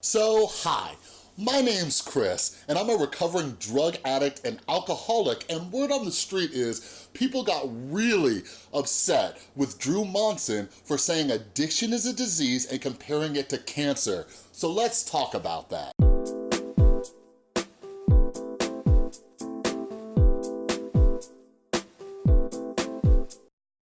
So, hi. My name's Chris, and I'm a recovering drug addict and alcoholic, and word on the street is people got really upset with Drew Monson for saying addiction is a disease and comparing it to cancer. So let's talk about that.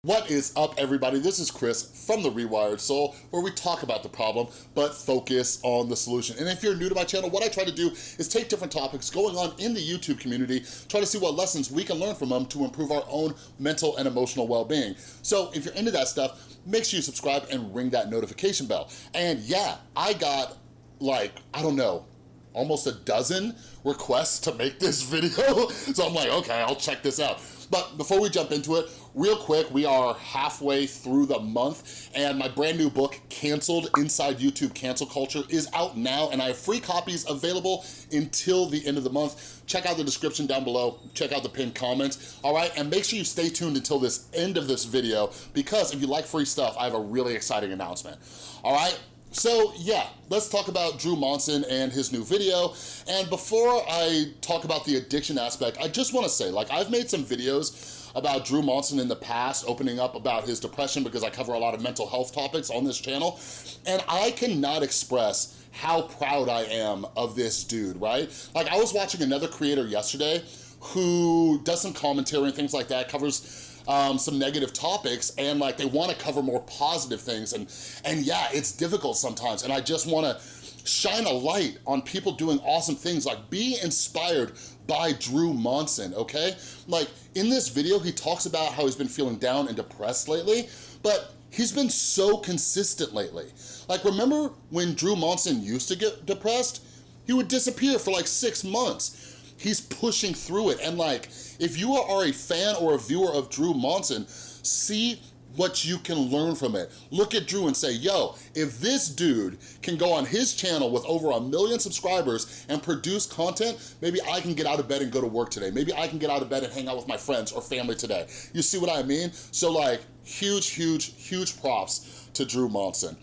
What is up, everybody? This is Chris from The Rewired Soul, where we talk about the problem, but focus on the solution. And if you're new to my channel, what I try to do is take different topics going on in the YouTube community, try to see what lessons we can learn from them to improve our own mental and emotional well-being. So if you're into that stuff, make sure you subscribe and ring that notification bell. And yeah, I got like, I don't know, almost a dozen requests to make this video. So I'm like, okay, I'll check this out. But before we jump into it, real quick, we are halfway through the month and my brand new book, Canceled Inside YouTube Cancel Culture is out now and I have free copies available until the end of the month. Check out the description down below, check out the pinned comments, all right? And make sure you stay tuned until this end of this video because if you like free stuff, I have a really exciting announcement, all right? So yeah, let's talk about Drew Monson and his new video. And before I talk about the addiction aspect, I just wanna say, like I've made some videos about Drew Monson in the past, opening up about his depression because I cover a lot of mental health topics on this channel. And I cannot express how proud I am of this dude, right? Like I was watching another creator yesterday who does some commentary and things like that, covers um, some negative topics and like they wanna cover more positive things and, and yeah, it's difficult sometimes and I just wanna shine a light on people doing awesome things like be inspired by Drew Monson, okay? Like in this video, he talks about how he's been feeling down and depressed lately, but he's been so consistent lately. Like remember when Drew Monson used to get depressed? He would disappear for like six months He's pushing through it. And like, if you are a fan or a viewer of Drew Monson, see what you can learn from it. Look at Drew and say, yo, if this dude can go on his channel with over a million subscribers and produce content, maybe I can get out of bed and go to work today. Maybe I can get out of bed and hang out with my friends or family today. You see what I mean? So like, huge, huge, huge props to Drew Monson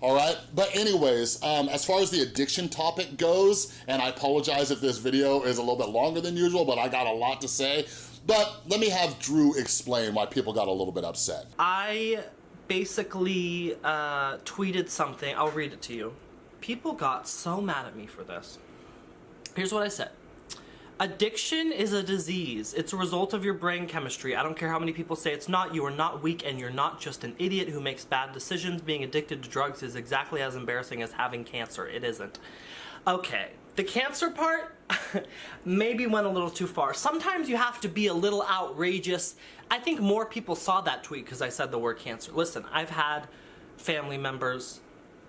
all right? But anyways, um, as far as the addiction topic goes, and I apologize if this video is a little bit longer than usual, but I got a lot to say, but let me have Drew explain why people got a little bit upset. I basically uh, tweeted something, I'll read it to you. People got so mad at me for this. Here's what I said. Addiction is a disease. It's a result of your brain chemistry. I don't care how many people say it's not. You are not weak and you're not just an idiot who makes bad decisions. Being addicted to drugs is exactly as embarrassing as having cancer. It isn't. Okay, the cancer part maybe went a little too far. Sometimes you have to be a little outrageous. I think more people saw that tweet because I said the word cancer. Listen, I've had family members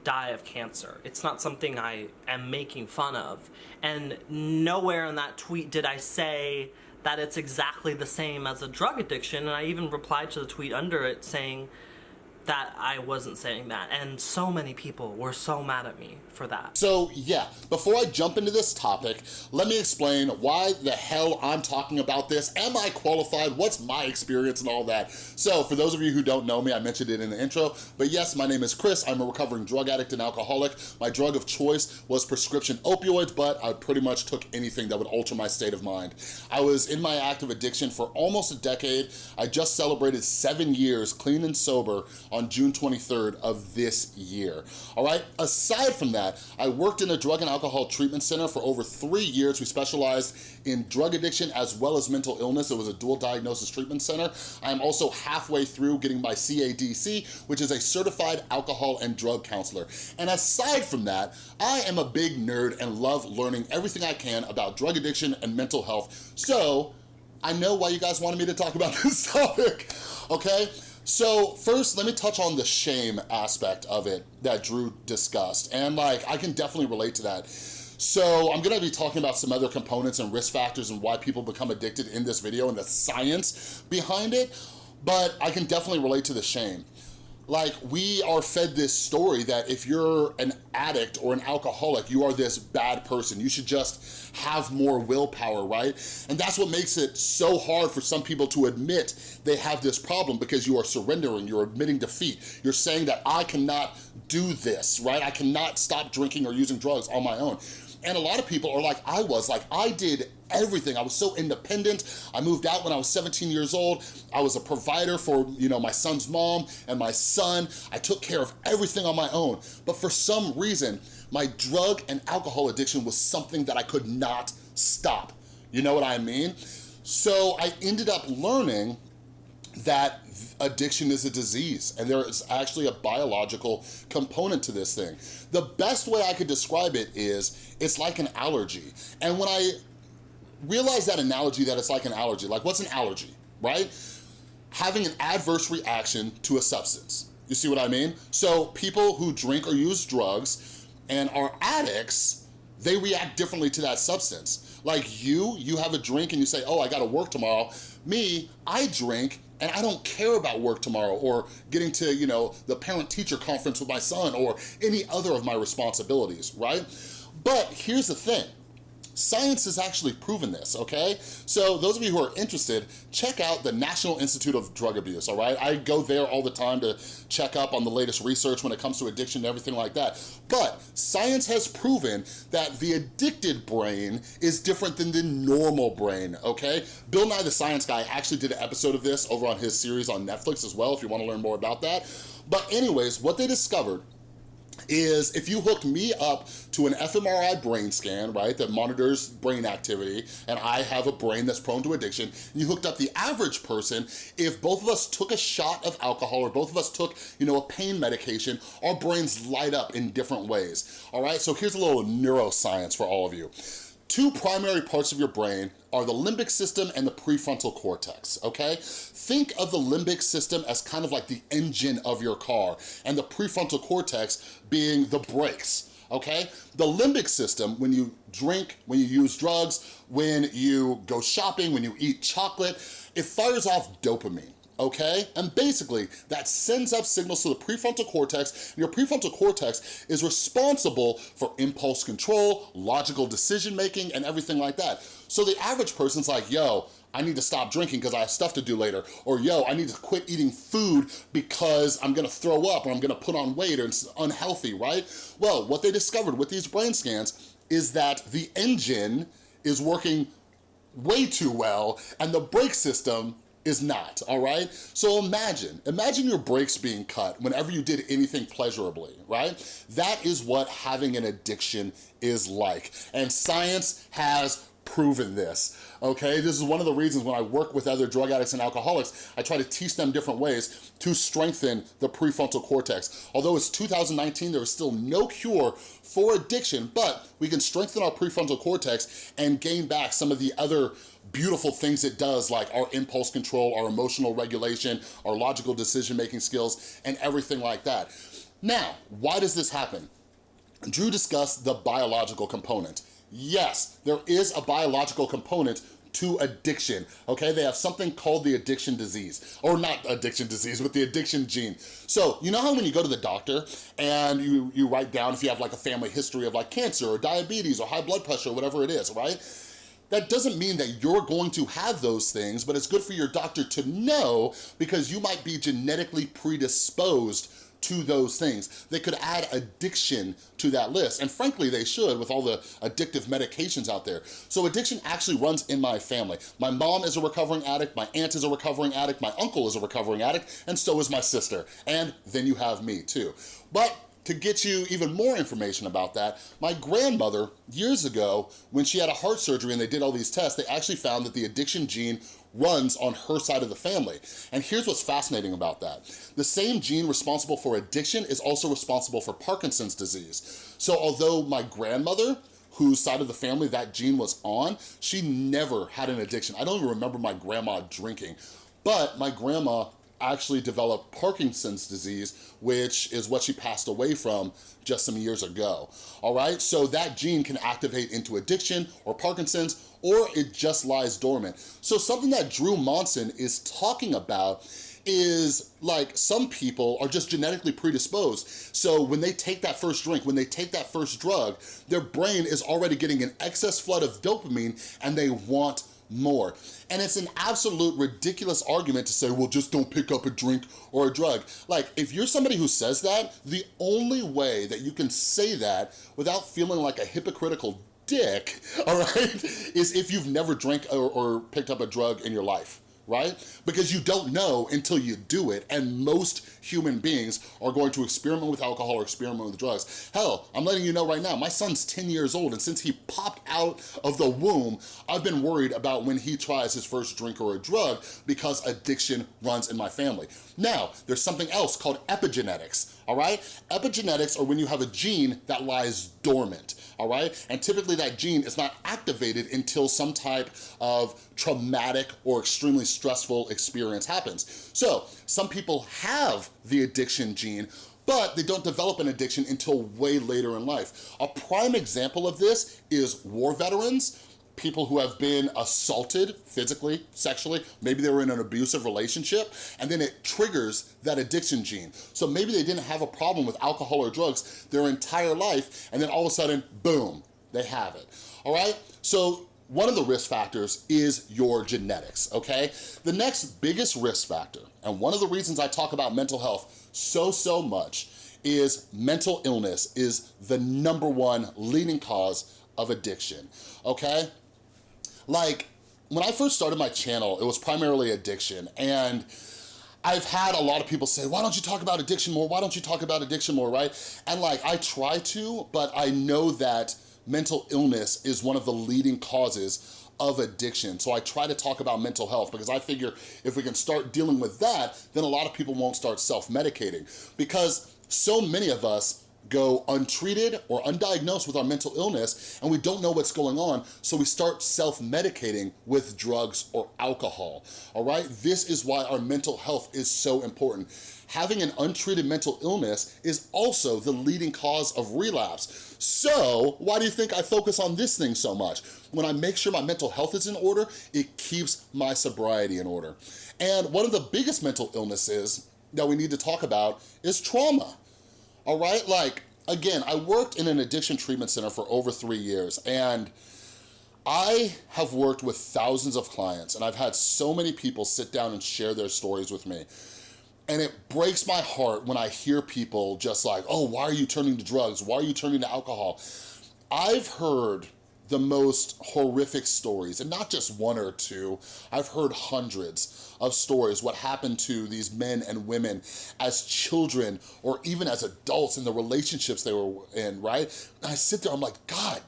die of cancer. It's not something I am making fun of. And nowhere in that tweet did I say that it's exactly the same as a drug addiction. And I even replied to the tweet under it saying, that I wasn't saying that. And so many people were so mad at me for that. So yeah, before I jump into this topic, let me explain why the hell I'm talking about this. Am I qualified? What's my experience and all that? So for those of you who don't know me, I mentioned it in the intro, but yes, my name is Chris. I'm a recovering drug addict and alcoholic. My drug of choice was prescription opioids, but I pretty much took anything that would alter my state of mind. I was in my active addiction for almost a decade. I just celebrated seven years clean and sober on June 23rd of this year. All right, aside from that, I worked in a drug and alcohol treatment center for over three years. We specialized in drug addiction as well as mental illness. It was a dual diagnosis treatment center. I'm also halfway through getting my CADC, which is a certified alcohol and drug counselor. And aside from that, I am a big nerd and love learning everything I can about drug addiction and mental health. So I know why you guys wanted me to talk about this topic, okay? So first, let me touch on the shame aspect of it that Drew discussed. And like, I can definitely relate to that. So I'm gonna be talking about some other components and risk factors and why people become addicted in this video and the science behind it, but I can definitely relate to the shame like we are fed this story that if you're an addict or an alcoholic, you are this bad person. You should just have more willpower, right? And that's what makes it so hard for some people to admit they have this problem because you are surrendering, you're admitting defeat. You're saying that I cannot do this, right? I cannot stop drinking or using drugs on my own. And a lot of people are like I was, like I did everything. I was so independent. I moved out when I was 17 years old. I was a provider for, you know, my son's mom and my son. I took care of everything on my own. But for some reason, my drug and alcohol addiction was something that I could not stop. You know what I mean? So I ended up learning that addiction is a disease and there is actually a biological component to this thing. The best way I could describe it is it's like an allergy. And when I realize that analogy that it's like an allergy, like what's an allergy, right? Having an adverse reaction to a substance. You see what I mean? So people who drink or use drugs and are addicts, they react differently to that substance. Like you, you have a drink and you say, oh, I gotta work tomorrow. Me, I drink and I don't care about work tomorrow or getting to, you know, the parent-teacher conference with my son or any other of my responsibilities, right? But here's the thing, Science has actually proven this, okay? So those of you who are interested, check out the National Institute of Drug Abuse, all right? I go there all the time to check up on the latest research when it comes to addiction and everything like that. But science has proven that the addicted brain is different than the normal brain, okay? Bill Nye the Science Guy actually did an episode of this over on his series on Netflix as well, if you wanna learn more about that. But anyways, what they discovered is if you hooked me up to an fMRI brain scan, right, that monitors brain activity, and I have a brain that's prone to addiction, and you hooked up the average person, if both of us took a shot of alcohol or both of us took, you know, a pain medication, our brains light up in different ways, all right? So here's a little neuroscience for all of you. Two primary parts of your brain are the limbic system and the prefrontal cortex, okay? Think of the limbic system as kind of like the engine of your car and the prefrontal cortex being the brakes, okay? The limbic system, when you drink, when you use drugs, when you go shopping, when you eat chocolate, it fires off dopamine, okay? And basically, that sends up signals to the prefrontal cortex, and your prefrontal cortex is responsible for impulse control, logical decision-making, and everything like that. So the average person's like, yo, I need to stop drinking because I have stuff to do later. Or yo, I need to quit eating food because I'm gonna throw up or I'm gonna put on weight or it's unhealthy, right? Well, what they discovered with these brain scans is that the engine is working way too well and the brake system is not, all right? So imagine, imagine your brakes being cut whenever you did anything pleasurably, right? That is what having an addiction is like. And science has proven this, okay? This is one of the reasons when I work with other drug addicts and alcoholics, I try to teach them different ways to strengthen the prefrontal cortex. Although it's 2019, there is still no cure for addiction, but we can strengthen our prefrontal cortex and gain back some of the other beautiful things it does like our impulse control, our emotional regulation, our logical decision-making skills, and everything like that. Now, why does this happen? Drew discussed the biological component. Yes, there is a biological component to addiction, okay? They have something called the addiction disease, or not addiction disease, but the addiction gene. So, you know how when you go to the doctor and you, you write down if you have like a family history of like cancer or diabetes or high blood pressure, or whatever it is, right? That doesn't mean that you're going to have those things, but it's good for your doctor to know because you might be genetically predisposed to those things. They could add addiction to that list. And frankly, they should with all the addictive medications out there. So addiction actually runs in my family. My mom is a recovering addict, my aunt is a recovering addict, my uncle is a recovering addict, and so is my sister. And then you have me too. But to get you even more information about that, my grandmother, years ago, when she had a heart surgery and they did all these tests, they actually found that the addiction gene runs on her side of the family. And here's what's fascinating about that. The same gene responsible for addiction is also responsible for Parkinson's disease. So although my grandmother whose side of the family that gene was on, she never had an addiction. I don't even remember my grandma drinking, but my grandma actually developed Parkinson's disease, which is what she passed away from just some years ago, all right? So that gene can activate into addiction or Parkinson's, or it just lies dormant. So something that Drew Monson is talking about is like some people are just genetically predisposed. So when they take that first drink, when they take that first drug, their brain is already getting an excess flood of dopamine and they want more. And it's an absolute ridiculous argument to say, well, just don't pick up a drink or a drug. Like, if you're somebody who says that, the only way that you can say that without feeling like a hypocritical dick, all right, is if you've never drank or, or picked up a drug in your life right? Because you don't know until you do it, and most human beings are going to experiment with alcohol or experiment with drugs. Hell, I'm letting you know right now, my son's 10 years old, and since he popped out of the womb, I've been worried about when he tries his first drink or a drug because addiction runs in my family. Now, there's something else called epigenetics, all right? Epigenetics are when you have a gene that lies dormant, all right? And typically that gene is not activated until some type of traumatic or extremely stressful experience happens. So some people have the addiction gene, but they don't develop an addiction until way later in life. A prime example of this is war veterans, people who have been assaulted physically, sexually, maybe they were in an abusive relationship, and then it triggers that addiction gene. So maybe they didn't have a problem with alcohol or drugs their entire life, and then all of a sudden, boom, they have it, all right? So one of the risk factors is your genetics, okay? The next biggest risk factor, and one of the reasons I talk about mental health so, so much, is mental illness is the number one leading cause of addiction, okay? Like, when I first started my channel, it was primarily addiction, and I've had a lot of people say, why don't you talk about addiction more? Why don't you talk about addiction more, right? And like, I try to, but I know that mental illness is one of the leading causes of addiction. So I try to talk about mental health because I figure if we can start dealing with that, then a lot of people won't start self-medicating because so many of us go untreated or undiagnosed with our mental illness and we don't know what's going on, so we start self-medicating with drugs or alcohol, all right? This is why our mental health is so important. Having an untreated mental illness is also the leading cause of relapse. So why do you think I focus on this thing so much? When I make sure my mental health is in order, it keeps my sobriety in order. And one of the biggest mental illnesses that we need to talk about is trauma all right? Like, again, I worked in an addiction treatment center for over three years and I have worked with thousands of clients and I've had so many people sit down and share their stories with me. And it breaks my heart when I hear people just like, oh, why are you turning to drugs? Why are you turning to alcohol? I've heard the most horrific stories, and not just one or two, I've heard hundreds of stories, what happened to these men and women as children or even as adults in the relationships they were in, right? And I sit there, I'm like, God,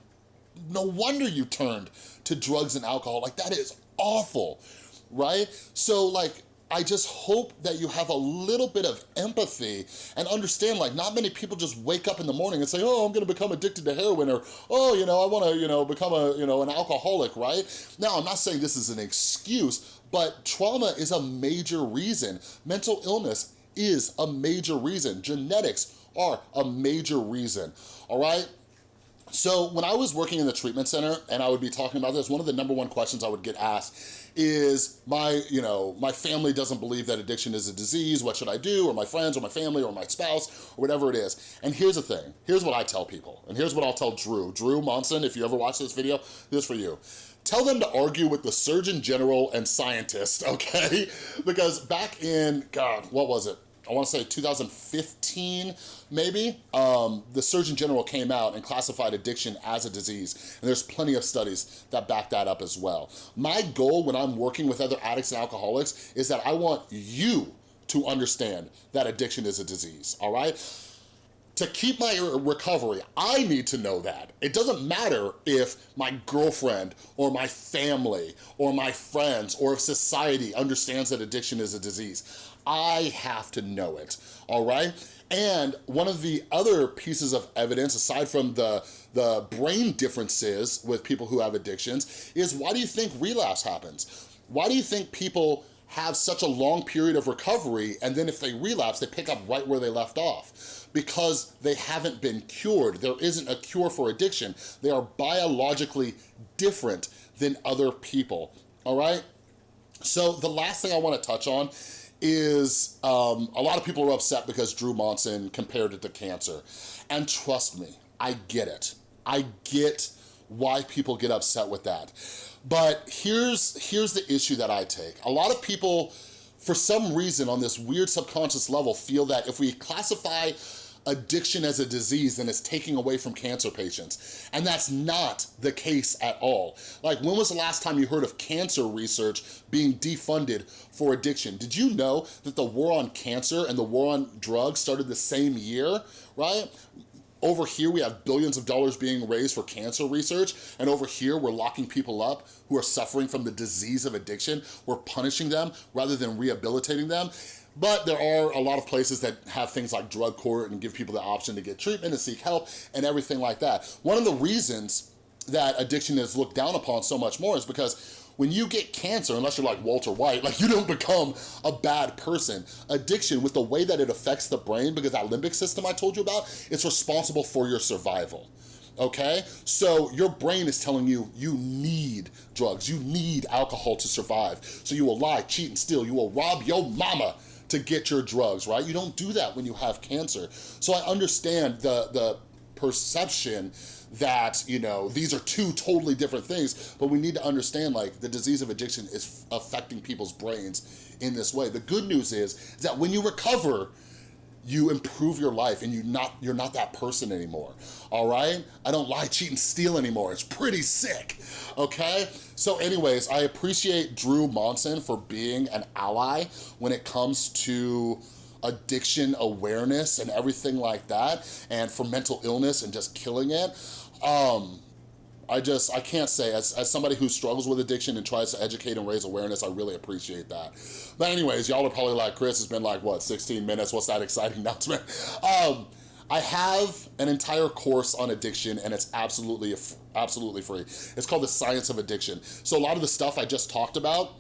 no wonder you turned to drugs and alcohol. Like, that is awful, right? So, like, I just hope that you have a little bit of empathy and understand like not many people just wake up in the morning and say, oh, I'm gonna become addicted to heroin or, oh, you know, I wanna, you know, become a, you know, an alcoholic, right? Now, I'm not saying this is an excuse, but trauma is a major reason. Mental illness is a major reason. Genetics are a major reason, all right? So when I was working in the treatment center and I would be talking about this, one of the number one questions I would get asked is my, you know, my family doesn't believe that addiction is a disease, what should I do? Or my friends or my family or my spouse or whatever it is. And here's the thing, here's what I tell people. And here's what I'll tell Drew. Drew Monson, if you ever watch this video, this is for you. Tell them to argue with the Surgeon General and scientist, okay? Because back in, God, what was it? I wanna say 2015, maybe, um, the Surgeon General came out and classified addiction as a disease. And there's plenty of studies that back that up as well. My goal when I'm working with other addicts and alcoholics is that I want you to understand that addiction is a disease, all right? To keep my recovery, I need to know that. It doesn't matter if my girlfriend or my family or my friends or if society understands that addiction is a disease. I have to know it, all right? And one of the other pieces of evidence, aside from the, the brain differences with people who have addictions, is why do you think relapse happens? Why do you think people have such a long period of recovery and then if they relapse, they pick up right where they left off? Because they haven't been cured. There isn't a cure for addiction. They are biologically different than other people, all right? So the last thing I wanna touch on is um, a lot of people are upset because Drew Monson compared it to cancer. And trust me, I get it. I get why people get upset with that. But here's, here's the issue that I take. A lot of people, for some reason on this weird subconscious level, feel that if we classify addiction as a disease then it's taking away from cancer patients. And that's not the case at all. Like when was the last time you heard of cancer research being defunded for addiction? Did you know that the war on cancer and the war on drugs started the same year, right? Over here, we have billions of dollars being raised for cancer research, and over here, we're locking people up who are suffering from the disease of addiction. We're punishing them rather than rehabilitating them. But there are a lot of places that have things like drug court and give people the option to get treatment and seek help and everything like that. One of the reasons that addiction is looked down upon so much more is because when you get cancer, unless you're like Walter White, like you don't become a bad person. Addiction, with the way that it affects the brain, because that limbic system I told you about, it's responsible for your survival okay? So your brain is telling you you need drugs, you need alcohol to survive. So you will lie, cheat, and steal. You will rob your mama to get your drugs, right? You don't do that when you have cancer. So I understand the, the perception that, you know, these are two totally different things, but we need to understand like the disease of addiction is affecting people's brains in this way. The good news is, is that when you recover, you improve your life and you not you're not that person anymore all right? I don't lie cheat and steal anymore. It's pretty sick okay? So anyways i appreciate drew monson for being an ally when it comes to addiction awareness and everything like that and for mental illness and just killing it. Um I just, I can't say, as, as somebody who struggles with addiction and tries to educate and raise awareness, I really appreciate that. But anyways, y'all are probably like, Chris, it's been like, what, 16 minutes? What's that exciting announcement? Um, I have an entire course on addiction and it's absolutely, absolutely free. It's called The Science of Addiction. So a lot of the stuff I just talked about,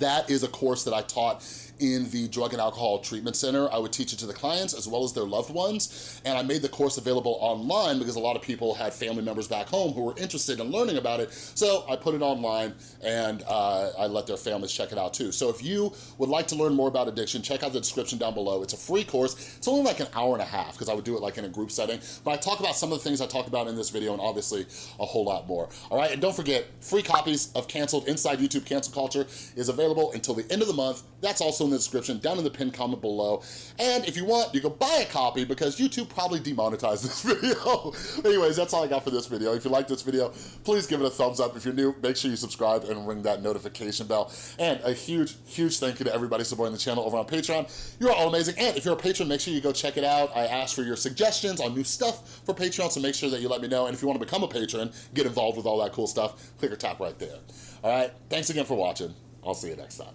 that is a course that I taught in the Drug and Alcohol Treatment Center. I would teach it to the clients as well as their loved ones. And I made the course available online because a lot of people had family members back home who were interested in learning about it. So I put it online and uh, I let their families check it out too. So if you would like to learn more about addiction, check out the description down below. It's a free course. It's only like an hour and a half because I would do it like in a group setting. But I talk about some of the things I talk about in this video and obviously a whole lot more. All right, and don't forget, free copies of Canceled Inside YouTube Cancel Culture is available until the end of the month. That's also in the description, down in the pinned comment below. And if you want, you can buy a copy because YouTube probably demonetized this video. Anyways, that's all I got for this video. If you like this video, please give it a thumbs up. If you're new, make sure you subscribe and ring that notification bell. And a huge, huge thank you to everybody supporting the channel over on Patreon. You're all amazing. And if you're a patron, make sure you go check it out. I ask for your suggestions on new stuff for Patreon, so make sure that you let me know. And if you want to become a patron, get involved with all that cool stuff, click or tap right there. All right, thanks again for watching. I'll see you next time.